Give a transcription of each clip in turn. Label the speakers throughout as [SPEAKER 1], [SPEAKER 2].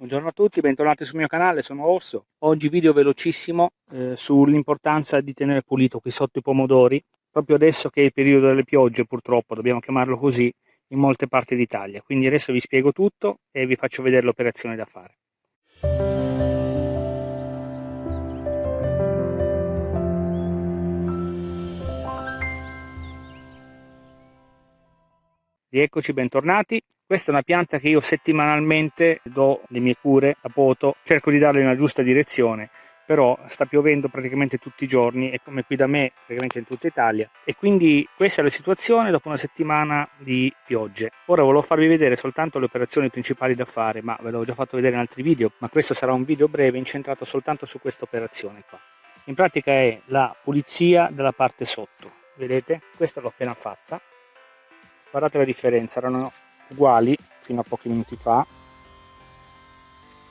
[SPEAKER 1] Buongiorno a tutti, bentornati sul mio canale, sono Orso. Oggi video velocissimo eh, sull'importanza di tenere pulito qui sotto i pomodori, proprio adesso che è il periodo delle piogge purtroppo, dobbiamo chiamarlo così, in molte parti d'Italia. Quindi adesso vi spiego tutto e vi faccio vedere l'operazione da fare. Rieccoci, bentornati. Questa è una pianta che io settimanalmente do le mie cure a poto, cerco di darle una giusta direzione, però sta piovendo praticamente tutti i giorni e come qui da me, praticamente in tutta Italia. E quindi questa è la situazione dopo una settimana di piogge. Ora volevo farvi vedere soltanto le operazioni principali da fare, ma ve l'ho già fatto vedere in altri video, ma questo sarà un video breve incentrato soltanto su questa operazione qua. In pratica è la pulizia della parte sotto, vedete? Questa l'ho appena fatta guardate la differenza erano uguali fino a pochi minuti fa.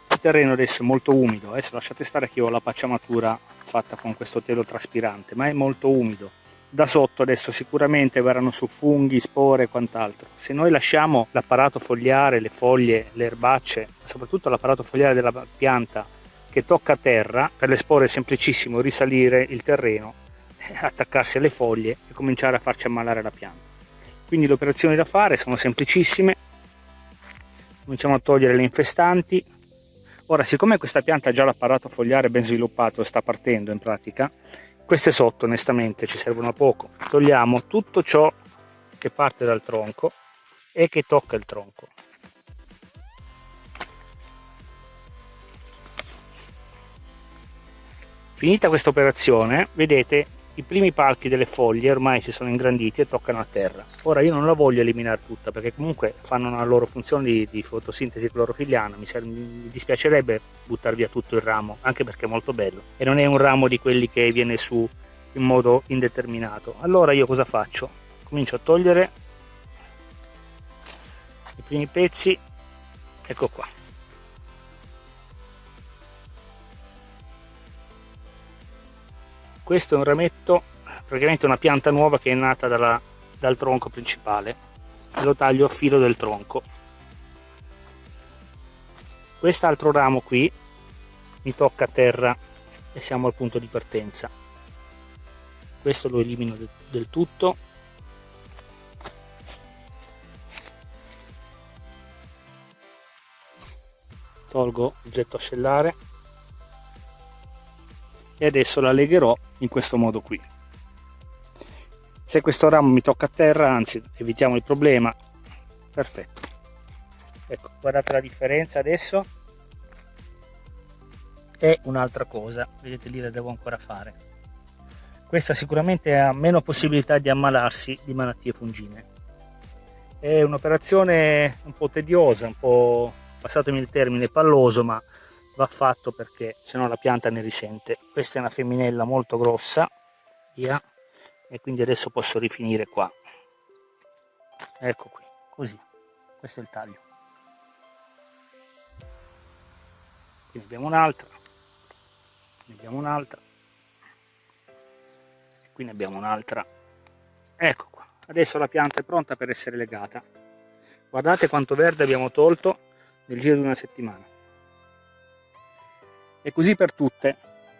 [SPEAKER 1] Il terreno adesso è molto umido adesso lasciate stare che io ho la pacciamatura fatta con questo telo traspirante ma è molto umido. Da sotto adesso sicuramente verranno su funghi, spore e quant'altro. Se noi lasciamo l'apparato fogliare, le foglie, le erbacce soprattutto l'apparato fogliare della pianta che tocca terra per le spore è semplicissimo risalire il terreno attaccarsi alle foglie e cominciare a farci ammalare la pianta quindi le operazioni da fare sono semplicissime. Cominciamo a togliere le infestanti. Ora siccome questa pianta ha già l'apparato fogliare ben sviluppato sta partendo in pratica queste sotto onestamente ci servono a poco. Togliamo tutto ciò che parte dal tronco e che tocca il tronco. Finita questa operazione vedete i primi palchi delle foglie ormai si sono ingranditi e toccano a terra. Ora io non la voglio eliminare tutta perché comunque fanno una loro funzione di, di fotosintesi clorofiliana mi, mi, dispiacerebbe buttare via tutto il ramo anche perché è molto bello. E non è un ramo di quelli che viene su in modo indeterminato. Allora io cosa faccio? Comincio a togliere i primi pezzi. Ecco qua questo è un rametto praticamente una pianta nuova che è nata dalla, dal tronco principale. Lo taglio a filo del tronco. Quest'altro ramo qui mi tocca a terra e siamo al punto di partenza. Questo lo elimino del, del tutto. Tolgo il getto ascellare e adesso la legherò in questo modo qui. Se questo ramo mi tocca a terra anzi evitiamo il problema. Perfetto. Ecco guardate la differenza adesso. È un'altra cosa vedete lì la devo ancora fare. Questa sicuramente ha meno possibilità di ammalarsi di malattie fungine. È un'operazione un po' tediosa un po' passatemi il termine palloso ma va fatto perché se no la pianta ne risente. Questa è una femminella molto grossa via e quindi adesso posso rifinire qua. Ecco qui così questo è il taglio. Qui abbiamo un'altra ne abbiamo un'altra qui ne abbiamo un'altra. Ecco qua adesso la pianta è pronta per essere legata. Guardate quanto verde abbiamo tolto nel giro di una settimana e così per tutte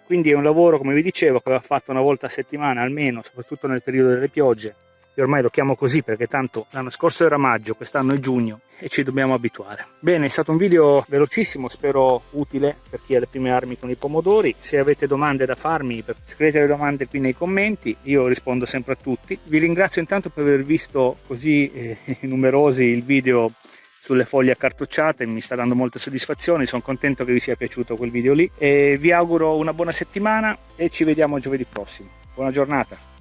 [SPEAKER 1] quindi è un lavoro come vi dicevo che va fatto una volta a settimana almeno soprattutto nel periodo delle piogge io ormai lo chiamo così perché tanto l'anno scorso era maggio, quest'anno è giugno e ci dobbiamo abituare. Bene, è stato un video velocissimo, spero utile per chi ha le prime armi con i pomodori. Se avete domande da farmi, scrivete le domande qui nei commenti, io rispondo sempre a tutti. Vi ringrazio intanto per aver visto così eh, numerosi il video sulle foglie accartocciate, mi sta dando molte soddisfazioni, sono contento che vi sia piaciuto quel video lì e vi auguro una buona settimana e ci vediamo giovedì prossimo. Buona giornata!